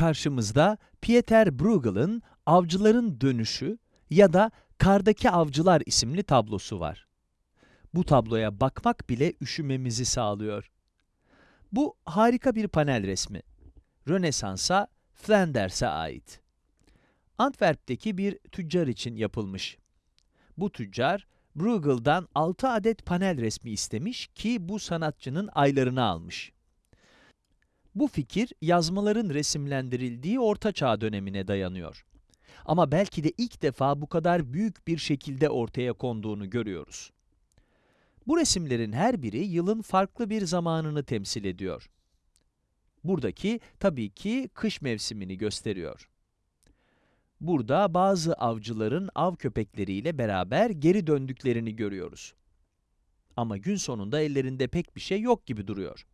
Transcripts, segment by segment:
karşımızda Pieter Bruegel'ın Avcıların Dönüşü ya da Kardaki Avcılar isimli tablosu var. Bu tabloya bakmak bile üşümemizi sağlıyor. Bu harika bir panel resmi. Rönesans'a, Flanders'e ait. Antwerp'teki bir tüccar için yapılmış. Bu tüccar, Bruegel'dan 6 adet panel resmi istemiş ki bu sanatçının aylarını almış. Bu fikir yazmaların resimlendirildiği Orta Çağ dönemine dayanıyor. Ama belki de ilk defa bu kadar büyük bir şekilde ortaya konduğunu görüyoruz. Bu resimlerin her biri yılın farklı bir zamanını temsil ediyor. Buradaki tabii ki kış mevsimini gösteriyor. Burada bazı avcıların av köpekleriyle beraber geri döndüklerini görüyoruz. Ama gün sonunda ellerinde pek bir şey yok gibi duruyor.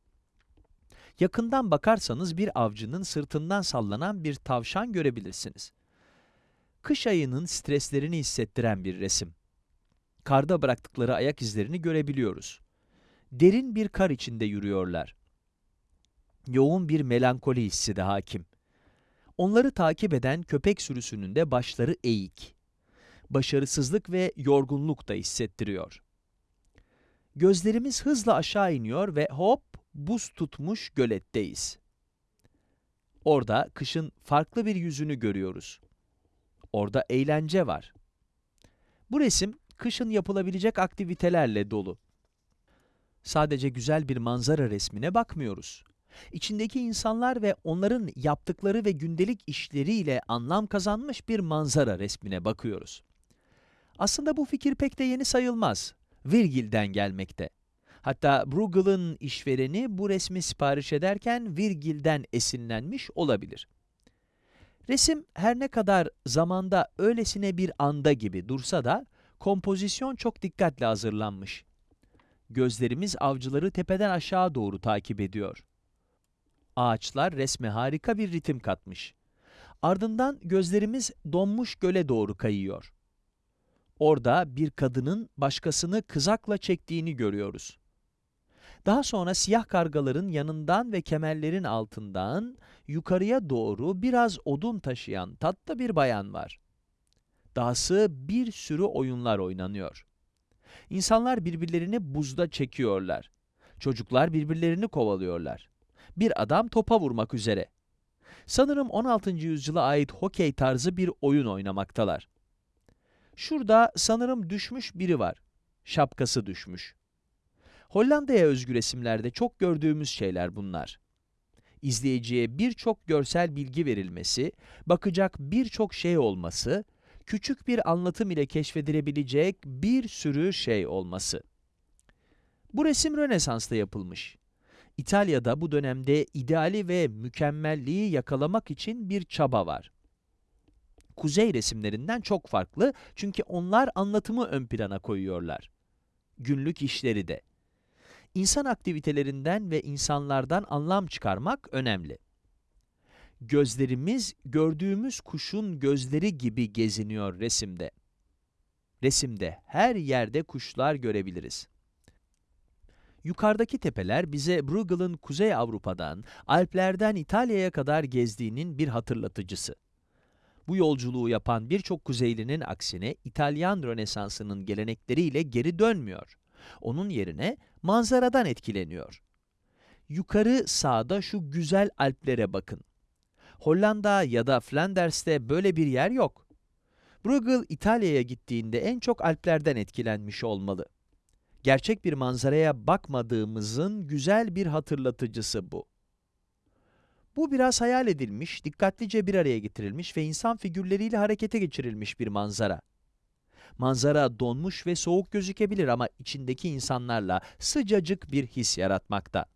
Yakından bakarsanız bir avcının sırtından sallanan bir tavşan görebilirsiniz. Kış ayının streslerini hissettiren bir resim. Karda bıraktıkları ayak izlerini görebiliyoruz. Derin bir kar içinde yürüyorlar. Yoğun bir melankoli hissi de hakim. Onları takip eden köpek sürüsünün de başları eğik. Başarısızlık ve yorgunluk da hissettiriyor. Gözlerimiz hızla aşağı iniyor ve hop buz tutmuş göletteyiz. Orada kışın farklı bir yüzünü görüyoruz. Orada eğlence var. Bu resim kışın yapılabilecek aktivitelerle dolu. Sadece güzel bir manzara resmine bakmıyoruz. İçindeki insanlar ve onların yaptıkları ve gündelik işleriyle anlam kazanmış bir manzara resmine bakıyoruz. Aslında bu fikir pek de yeni sayılmaz. Virgil'den gelmekte. Hatta Bruegel'ın işvereni bu resmi sipariş ederken Virgil'den esinlenmiş olabilir. Resim her ne kadar zamanda öylesine bir anda gibi dursa da kompozisyon çok dikkatle hazırlanmış. Gözlerimiz avcıları tepeden aşağı doğru takip ediyor. Ağaçlar resme harika bir ritim katmış. Ardından gözlerimiz donmuş göle doğru kayıyor. Orada bir kadının başkasını kızakla çektiğini görüyoruz. Daha sonra siyah kargaların yanından ve kemerlerin altından yukarıya doğru biraz odun taşıyan tatlı bir bayan var. Dahası bir sürü oyunlar oynanıyor. İnsanlar birbirlerini buzda çekiyorlar. Çocuklar birbirlerini kovalıyorlar. Bir adam topa vurmak üzere. Sanırım 16. yüzyıla ait hokey tarzı bir oyun oynamaktalar. Şurada sanırım düşmüş biri var. Şapkası düşmüş. Hollanda'ya özgü resimlerde çok gördüğümüz şeyler bunlar. İzleyiciye birçok görsel bilgi verilmesi, bakacak birçok şey olması, küçük bir anlatım ile keşfedilebilecek bir sürü şey olması. Bu resim Rönesans'ta yapılmış. İtalya'da bu dönemde ideali ve mükemmelliği yakalamak için bir çaba var. Kuzey resimlerinden çok farklı çünkü onlar anlatımı ön plana koyuyorlar. Günlük işleri de. İnsan aktivitelerinden ve insanlardan anlam çıkarmak önemli. Gözlerimiz gördüğümüz kuşun gözleri gibi geziniyor resimde. Resimde her yerde kuşlar görebiliriz. Yukarıdaki tepeler bize Bruegel'ın Kuzey Avrupa'dan, Alplerden İtalya'ya kadar gezdiğinin bir hatırlatıcısı. Bu yolculuğu yapan birçok Kuzeylinin aksine İtalyan Rönesansı'nın gelenekleriyle geri dönmüyor. Onun yerine manzaradan etkileniyor. Yukarı sağda şu güzel Alplere bakın. Hollanda ya da Flanders'te böyle bir yer yok. Bruegel İtalya'ya gittiğinde en çok Alplerden etkilenmiş olmalı. Gerçek bir manzaraya bakmadığımızın güzel bir hatırlatıcısı bu. Bu biraz hayal edilmiş, dikkatlice bir araya getirilmiş ve insan figürleriyle harekete geçirilmiş bir manzara. Manzara donmuş ve soğuk gözükebilir ama içindeki insanlarla sıcacık bir his yaratmakta.